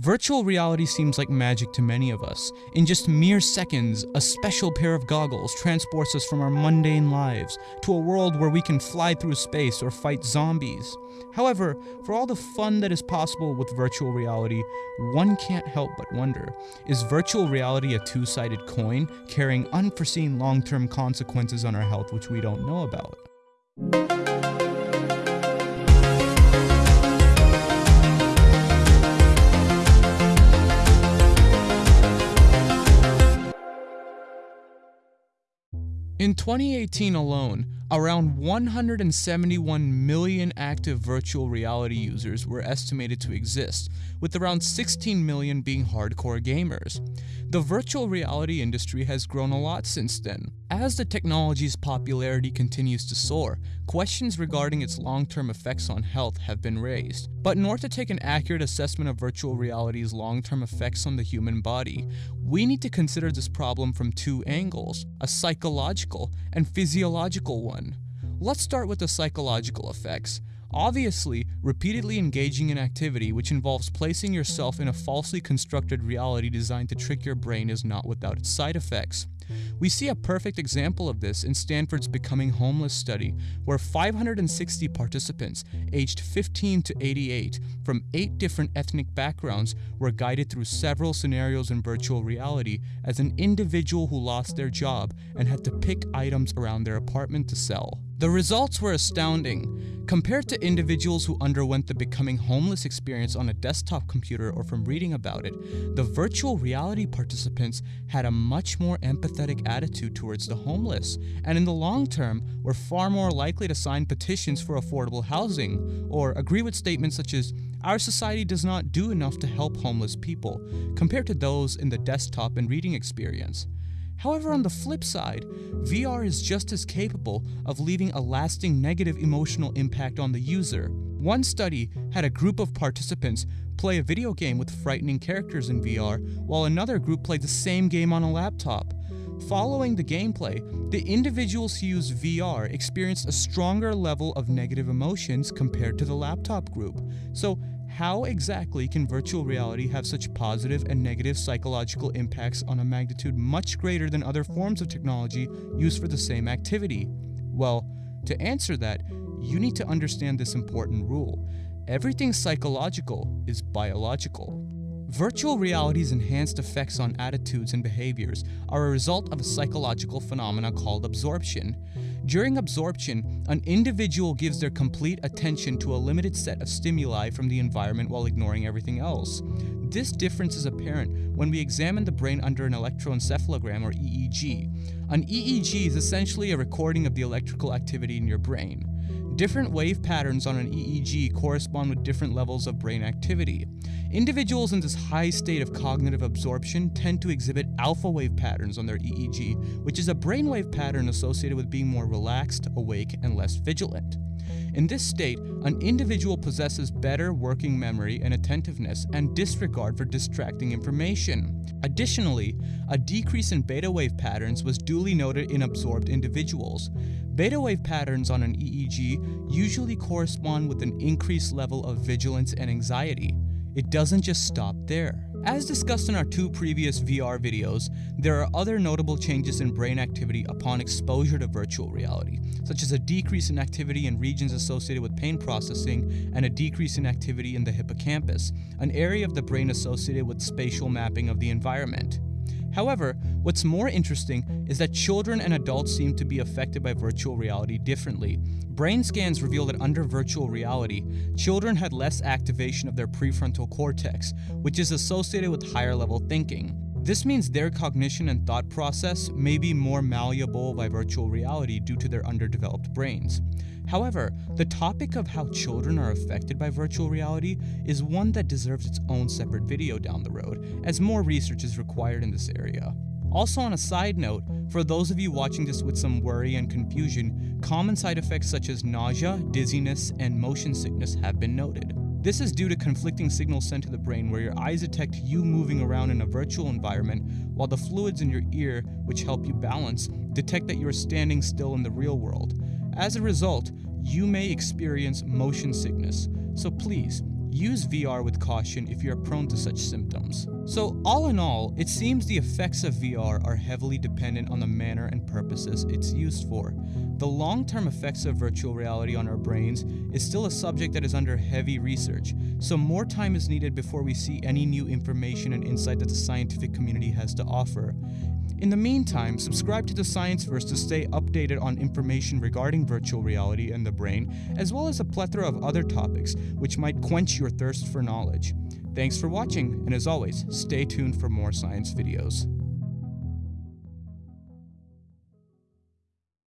Virtual reality seems like magic to many of us. In just mere seconds, a special pair of goggles transports us from our mundane lives to a world where we can fly through space or fight zombies. However, for all the fun that is possible with virtual reality, one can't help but wonder is virtual reality a two sided coin carrying unforeseen long term consequences on our health which we don't know about? In 2018 alone, around 171 million active virtual reality users were estimated to exist, with around 16 million being hardcore gamers. The virtual reality industry has grown a lot since then. As the technology's popularity continues to soar, questions regarding its long-term effects on health have been raised. But in order to take an accurate assessment of virtual reality's long-term effects on the human body, we need to consider this problem from two angles, a psychological and physiological one. Let's start with the psychological effects. Obviously, repeatedly engaging in activity which involves placing yourself in a falsely constructed reality designed to trick your brain is not without its side effects. We see a perfect example of this in Stanford's Becoming Homeless study, where 560 participants aged 15 to 88 from eight different ethnic backgrounds were guided through several scenarios in virtual reality as an individual who lost their job and had to pick items around their apartment to sell. The results were astounding. Compared to individuals who underwent the becoming homeless experience on a desktop computer or from reading about it, the virtual reality participants had a much more empathetic attitude towards the homeless, and in the long term were far more likely to sign petitions for affordable housing or agree with statements such as, Our society does not do enough to help homeless people, compared to those in the desktop and reading experience. However, on the flip side, VR is just as capable of leaving a lasting negative emotional impact on the user. One study had a group of participants play a video game with frightening characters in VR, while another group played the same game on a laptop. Following the gameplay, the individuals who used VR experienced a stronger level of negative emotions compared to the laptop group. So, how exactly can virtual reality have such positive and negative psychological impacts on a magnitude much greater than other forms of technology used for the same activity? Well, to answer that, you need to understand this important rule. Everything psychological is biological. Virtual reality's enhanced effects on attitudes and behaviors are a result of a psychological phenomena called absorption. During absorption, an individual gives their complete attention to a limited set of stimuli from the environment while ignoring everything else. This difference is apparent when we examine the brain under an electroencephalogram or EEG. An EEG is essentially a recording of the electrical activity in your brain. Different wave patterns on an EEG correspond with different levels of brain activity. Individuals in this high state of cognitive absorption tend to exhibit alpha wave patterns on their EEG, which is a brainwave pattern associated with being more relaxed, awake, and less vigilant. In this state, an individual possesses better working memory and attentiveness and disregard for distracting information. Additionally, a decrease in beta wave patterns was duly noted in absorbed individuals. Beta wave patterns on an EEG usually correspond with an increased level of vigilance and anxiety. It doesn't just stop there. As discussed in our two previous VR videos, there are other notable changes in brain activity upon exposure to virtual reality, such as a decrease in activity in regions associated with pain processing and a decrease in activity in the hippocampus, an area of the brain associated with spatial mapping of the environment. However, what's more interesting is that children and adults seem to be affected by virtual reality differently. Brain scans reveal that under virtual reality, children had less activation of their prefrontal cortex, which is associated with higher level thinking. This means their cognition and thought process may be more malleable by virtual reality due to their underdeveloped brains. However, the topic of how children are affected by virtual reality is one that deserves its own separate video down the road, as more research is required in this area. Also, on a side note, for those of you watching this with some worry and confusion, common side effects such as nausea, dizziness, and motion sickness have been noted. This is due to conflicting signals sent to the brain where your eyes detect you moving around in a virtual environment, while the fluids in your ear, which help you balance, detect that you are standing still in the real world. As a result, you may experience motion sickness. So please, use VR with caution if you are prone to such symptoms. So, all in all, it seems the effects of VR are heavily dependent on the manner and purposes it's used for. The long term effects of virtual reality on our brains is still a subject that is under heavy research, so more time is needed before we see any new information and insight that the scientific community has to offer. In the meantime, subscribe to the Scienceverse to stay updated on information regarding virtual reality and the brain, as well as a plethora of other topics which might quench your thirst for knowledge. Thanks for watching, and as always, stay tuned for more science videos.